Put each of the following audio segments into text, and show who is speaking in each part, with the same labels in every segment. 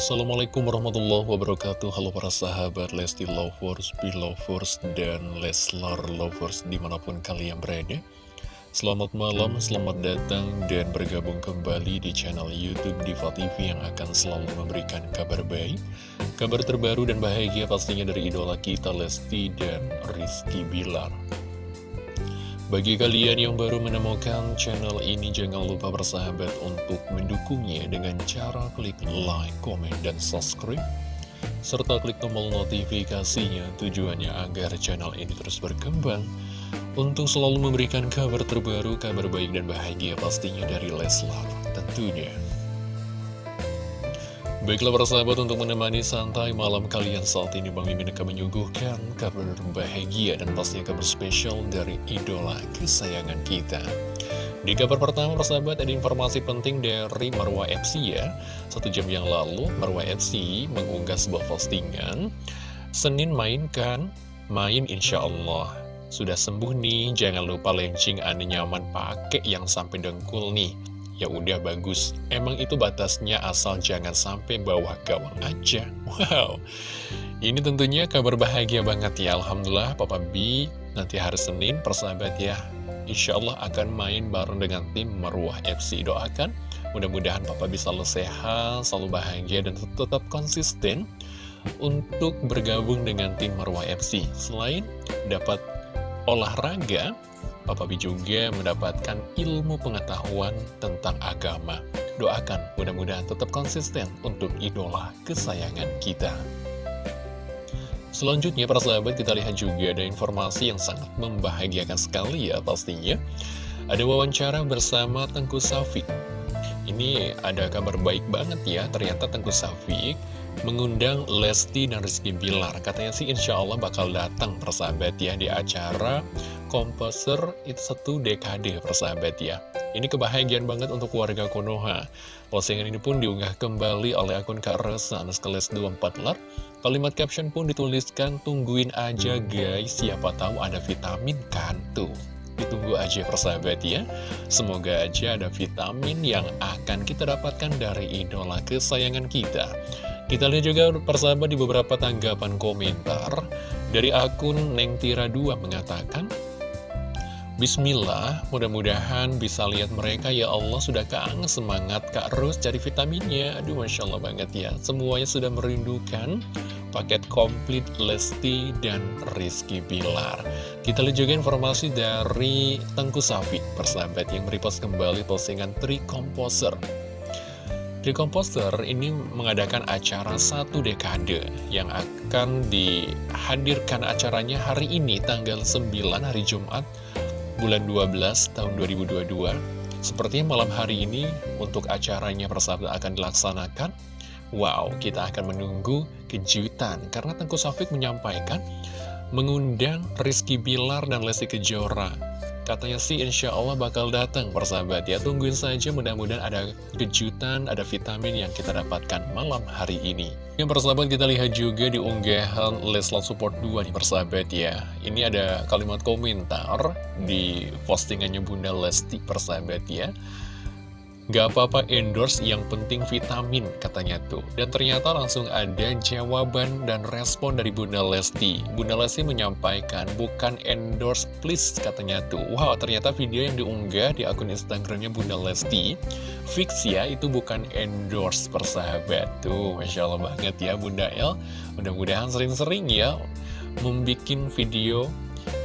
Speaker 1: Assalamualaikum warahmatullahi wabarakatuh. Halo para sahabat Lesti Lovers, Belovers, dan Leslar Lovers di mana pun kalian berada. Selamat malam, selamat datang dan bergabung kembali di channel Youtube Diva TV yang akan selalu memberikan kabar baik Kabar terbaru dan bahagia pastinya dari idola kita Lesti dan Rizky Bilar bagi kalian yang baru menemukan channel ini, jangan lupa bersahabat untuk mendukungnya dengan cara klik like, komen, dan subscribe. Serta klik tombol notifikasinya tujuannya agar channel ini terus berkembang untuk selalu memberikan kabar terbaru, kabar baik dan bahagia pastinya dari Leslar tentunya. Baiklah para sahabat untuk menemani santai malam kalian saat ini Bang Mimin akan menyuguhkan kabar bahagia dan pastinya kabar spesial dari idola kesayangan kita. Di kabar pertama para sahabat ada informasi penting dari Marwa FC ya. Satu jam yang lalu Marwa FC mengunggah sebuah postingan. Senin mainkan, main insya Allah. Sudah sembuh nih, jangan lupa lencing aneh nyaman pakai yang sampai dengkul nih ya udah bagus. Emang itu batasnya asal jangan sampai bawah gawang aja. Wow, ini tentunya kabar bahagia banget ya. Alhamdulillah Papa B nanti hari Senin persahabat ya. Insya Allah akan main bareng dengan tim Marwah FC. Doakan mudah-mudahan Papa bisa selalu sehat, selalu bahagia dan tetap konsisten untuk bergabung dengan tim Marwah FC. Selain dapat olahraga, Papa B juga mendapatkan ilmu pengetahuan tentang agama. Doakan mudah-mudahan tetap konsisten untuk idola kesayangan kita. Selanjutnya para sahabat kita lihat juga ada informasi yang sangat membahagiakan sekali ya pastinya. Ada wawancara bersama Tengku Safik. Ini ada kabar baik banget ya, ternyata Tengku Safik mengundang Lesti dan Rizky Bilar. Katanya sih insya Allah bakal datang persahabat ya di acara komposer itu satu dekade persahabat ya. Ini kebahagiaan banget untuk warga Konoha. Postingan ini pun diunggah kembali oleh akun Kak Resa Anuskales 24 lar. Kalimat caption pun dituliskan, tungguin aja guys, siapa tahu ada vitamin kan. Ditunggu aja persahabat ya Semoga aja ada vitamin yang akan kita dapatkan dari idola kesayangan kita Kita lihat juga persahabat di beberapa tanggapan komentar Dari akun Neng Tira 2 mengatakan Bismillah, mudah-mudahan bisa lihat mereka. Ya Allah sudah kangen semangat Kak Rus cari vitaminnya. Aduh Masya Allah banget ya. Semuanya sudah merindukan paket komplit Lesti dan Rizky Bilar. Kita lihat juga informasi dari Tengku Safi persahabat yang merepost kembali postingan Tri Composer Tri Composer ini mengadakan acara satu dekade yang akan dihadirkan acaranya hari ini tanggal 9 hari Jumat bulan 12 tahun 2022 Sepertinya malam hari ini untuk acaranya persahabat akan dilaksanakan. Wow, kita akan menunggu kejutan Karena Tengku Safik menyampaikan Mengundang Rizky Bilar dan Lesti Kejora Katanya sih insya Allah bakal datang persahabat. Ya Tungguin saja mudah-mudahan ada kejutan, ada vitamin yang kita dapatkan malam hari ini. Yang persahabat kita lihat juga di unggahan Leslar Support 2 nih persahabat ya. Ini ada kalimat komentar di postingannya Bunda Lesti persahabat ya Gak apa-apa endorse, yang penting vitamin, katanya tuh. Dan ternyata langsung ada jawaban dan respon dari Bunda Lesti. Bunda Lesti menyampaikan, bukan endorse please, katanya tuh. Wow, ternyata video yang diunggah di akun Instagramnya Bunda Lesti, fix ya, itu bukan endorse persahabat. Tuh, Masya Allah banget ya Bunda El. Mudah-mudahan sering-sering ya, membuat video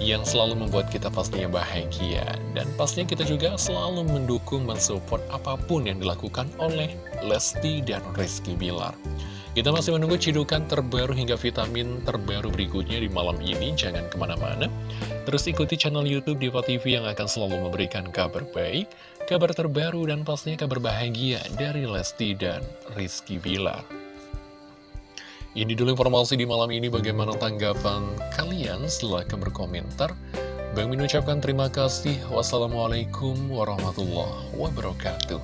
Speaker 1: yang selalu membuat kita pastinya bahagia. Dan pastinya kita juga selalu mendukung, mensupport apa pun yang dilakukan oleh Lesti dan Rizky Bilar. Kita masih menunggu cidukan terbaru hingga vitamin terbaru berikutnya di malam ini. Jangan ke mana-mana. Terus ikuti channel Youtube Diva TV yang akan selalu memberikan kabar baik, kabar terbaru, dan pastinya kabar bahagia dari Lesti dan Rizky Bilar. Ini dulu informasi di malam ini bagaimana tanggapan kalian silahkan berkomentar. Bang Min ucapkan terima kasih. Wassalamualaikum warahmatullahi wabarakatuh.